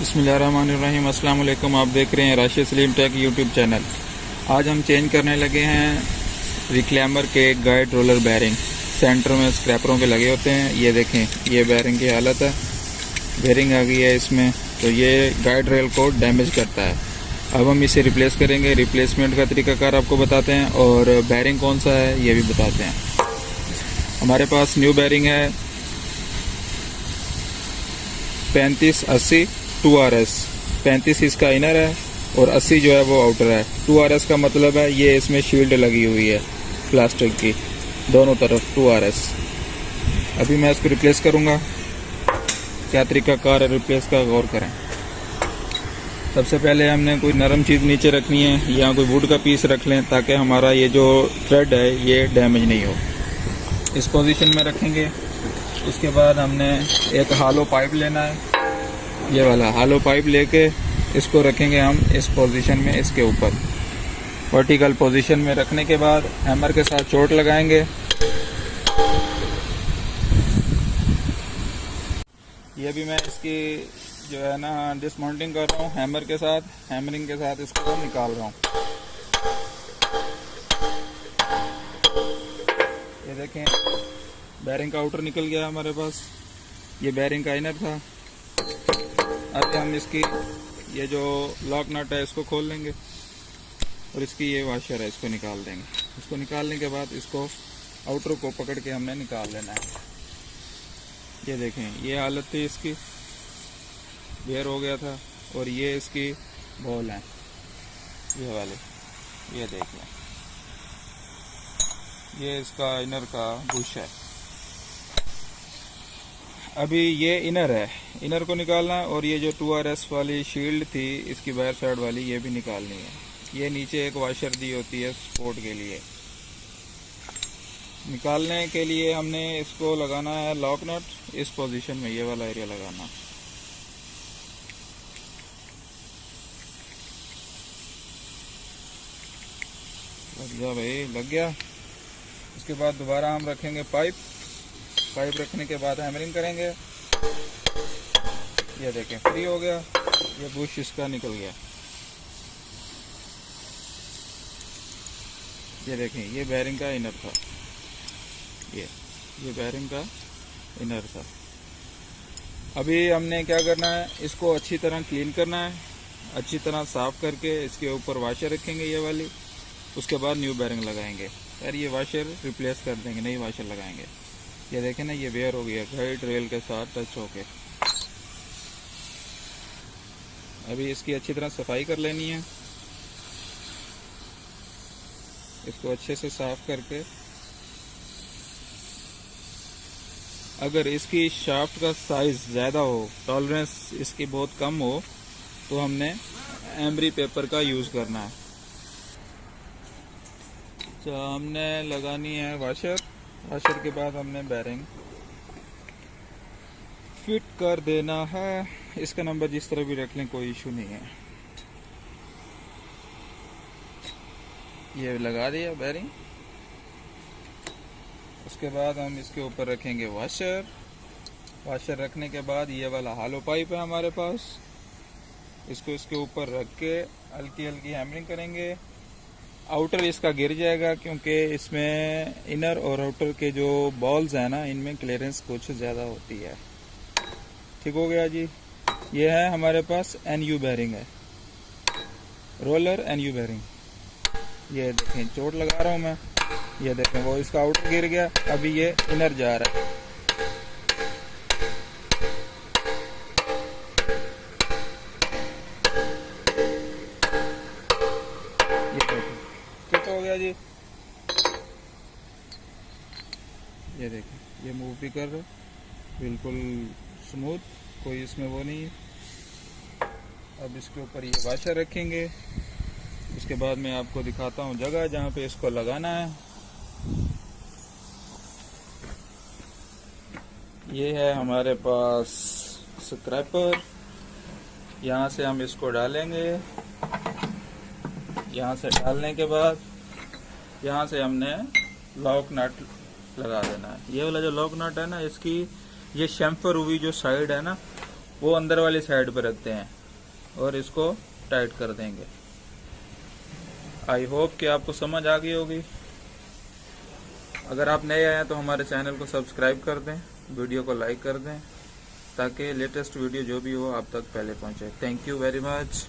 بسم اللہ الرحمن الرحیم۔ السلام علیکم۔ آپ دیکھ رہے ہیں Rashid Saleem tech YouTube channel. آج ہم چینج کرنے لگے ہیں ریکلیمر کے گائیڈ رولر بیرنگ۔ سینٹر میں اسکریپروں کے لگے ہوتے ہیں۔ یہ دیکھیں، یہ بیرنگ کی حالت ہے۔ بیرنگ آ گئی ہے اس میں۔ تو یہ گائیڈ ریل کو ڈیمیج کرتا ہے۔ اب ہم اسے ریپلیس کریں گے۔ ریپلیسمنٹ کا طریقہ کار آپ کو بتاتے ہیں اور بیرنگ کون سا ہے، یہ بھی بتاتے ہیں۔ ہمارے پاس نیو بیرنگ ہے۔ پینتیس اسی ٹو آر ایس. پینتیس اس کا انر ہے اور اسی جو ہے وہ آؤٹر ہے. ٹو آر ایس کا مطلب ہے یہ اس میں شیلڈ لگی ہوئی ہے پلاسٹک کی. دونوں طرف ٹو آر ایس. ابھی میں اس کو ریپلیس کروں گا. کیا طریقہ کار ہے ریپلیس کا غور کریں. سب سے پہلے ہم نے کوئی نرم چیز نیچے رکھنی ہے یا کوئی ووڈ کا پیس رکھ لیں تاکہ ہمارا یہ جو تھریڈ ہے یہ ڈیمیج نہیں ہو. اس پوزیشن میں رکھیں گے. اس کے بعد ہم نے ایک ہالو پائپ لینا ہے. یہ والا ہالو پائپ لے کے اس کو رکھیں گے ہم اس پوزیشن میں، اس کے اوپر۔ ورٹیکل پوزیشن میں رکھنے کے بعد ہیمر کے ساتھ چوٹ لگائیں گے۔ یہ بھی میں اس کی جو ہے نا ڈسماؤنٹنگ کر رہا ہوں ہیمر کے ساتھ ہیمرنگ کے ساتھ اس کو نکال رہا ہوں۔ یہ دیکھیں بیرنگ کا آؤٹر نکل گیا ہمارے پاس۔ یہ بیرنگ کا انر تھا۔ اب ہم اس کی یہ جو لاک نٹ ہے اس کو کھول لیں گے اور اس کی یہ واشر ہے، اس کو نکال دیں گے۔ اس کو نکالنے کے بعد اس کو آؤٹر کو پکڑ کے ہم نے نکال لینا ہے۔ یہ دیکھیں، یہ حالت تھی اس کی۔ بیئر ہو گیا تھا اور یہ اس کی بول ہیں۔ یہ والے، یہ دیکھ لیں۔ یہ اس کا انر کا بش ہے۔ ابھی یہ انر ہے۔ انر کو نکالنا ہے اور یہ جو ٹو آر ایس والی شیلڈ تھی، اس کی بائر سائڈ والی، یہ بھی نکالنی ہے۔ یہ نیچے ایک واشر دی ہوتی ہے سپورٹ کے لیے۔ نکالنے کے لیے ہم نے اس کو لگانا ہے لاک نٹ۔ اس پوزیشن میں یہ والا ایریا لگانا۔ لگ گیا بھائی، لگ گیا۔ اس کے بعد دوبارہ ہم رکھیں گے پائپ۔ پائپ رکھنے کے بعد ہیمرنگ کریں گے۔ یہ دیکھیں فری ہو گیا، یہ بش اس کا نکل گیا۔ یہ دیکھیں، یہ بیرنگ کا انر تھا۔ یہ یہ بیرنگ کا انر تھا۔ ابھی ہم نے کیا کرنا ہے، اس کو اچھی طرح کلین کرنا ہے۔ اچھی طرح صاف کر کے اس کے اوپر واشر رکھیں گے یہ والی۔ اس کے بعد نیو بیرنگ لگائیں گے۔ یار یہ واشر ریپلیس کر دیں گے، نئی واشر لگائیں گے۔ یہ دیکھیں نا، یہ ویئر ہو گیا گائڈ ریل کے ساتھ ٹچ ہو کے۔ ابھی اس کی اچھی طرح صفائی کر لینی ہے۔ اس کو اچھے سے صاف کر کے۔ اگر اس کی شافٹ کا سائز زیادہ ہو ٹالرنس اس کی بہت کم ہو، تو ہم نے ایمبری پیپر کا یوز کرنا ہے۔ تو ہم نے لگانی ہے واشر واشر کے بعد ہم نے بیرنگ فٹ کر دینا ہے۔ اس کا نمبر جس طرح بھی رکھ لیں، کوئی ایشو نہیں ہے۔ یہ لگا دیا بیرنگ۔ اس کے بعد ہم اس کے اوپر رکھیں گے واشر واشر رکھنے کے بعد یہ والا ہالو پائپ ہے ہمارے پاس۔ اس کو اس کے اوپر رکھ کے ہلکی ہلکی ہیمرنگ کریں گے۔ آؤٹر اس کا گر جائے گا کیونکہ اس میں انر اور آؤٹر کے جو بالز ہیں نا، ان میں کلیئرنس کچھ زیادہ ہوتی ہے۔ ٹھیک ہو گیا جی۔ یہ ہے ہمارے پاس این یو بیرنگ ہے۔ رولر این یو بیرنگ یہ دیکھیں، چوٹ لگا رہا ہوں میں۔ یہ دیکھیں، وہ اس کا آؤٹر گر گیا۔ ابھی یہ انر جا رہا ہے۔ ہو گیا جی؟ یہ دیکھیں، یہ موو بھی کر رہا بالکل سموتھ کوئی اس میں وہ نہیں۔ اب اس کے اوپر یہ واشر رکھیں گے۔ اس کے بعد میں آپ کو دکھاتا ہوں جگہ جہاں پہ اس کو لگانا ہے۔ یہ ہے ہمارے پاس سکریپر یہاں سے ہم اس کو ڈالیں گے۔ یہاں سے ڈالنے کے بعد یہاں سے ہم نے لاک نٹ لگا دینا ہے۔ یہ والا جو لاک نٹ ہے نا، اس کی یہ شیمفر ہوئی جو سائڈ ہے نا، وہ اندر والی سائڈ پہ رکھتے ہیں اور اس کو ٹائٹ کر دیں گے۔ آئی ہوپ کہ آپ کو سمجھ آ گئی ہوگی۔ اگر آپ نئے آئے تو ہمارے چینل کو سبسکرائب کر دیں، ویڈیو کو لائک کر دیں، تاکہ لیٹسٹ ویڈیو جو بھی ہو آپ تک پہلے پہنچے۔ Thank you very much